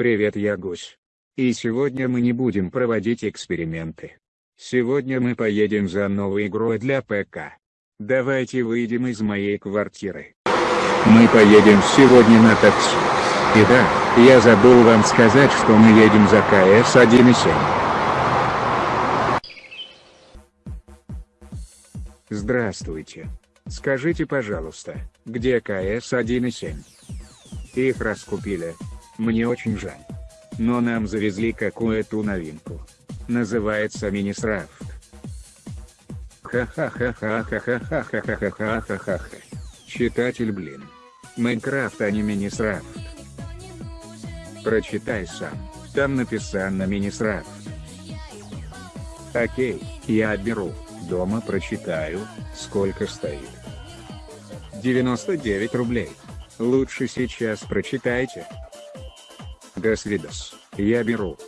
Привет я Гусь. И сегодня мы не будем проводить эксперименты. Сегодня мы поедем за новой игрой для ПК. Давайте выйдем из моей квартиры. Мы поедем сегодня на такси. И да, я забыл вам сказать, что мы едем за КС 1.7. Здравствуйте. Скажите пожалуйста, где КС 1.7? Их раскупили. Мне очень жаль. Но нам завезли какую-то новинку. Называется Минисрафт. Ха-ха-ха-ха-ха-ха-ха-ха-ха-ха-ха-ха. Читатель, блин. Майнкрафт, а не Минисрафт. Прочитай сам, там написано Минисрафт. Окей, я беру, дома прочитаю, сколько стоит. 99 рублей. Лучше сейчас прочитайте. До свидос, я беру.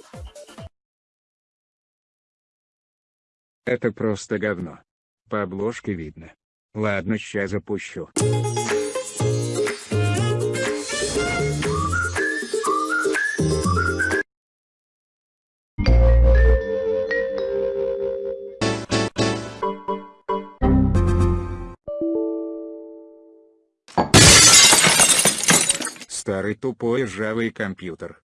Это просто говно. По обложке видно. Ладно, сейчас запущу. Старый тупой ржавый компьютер.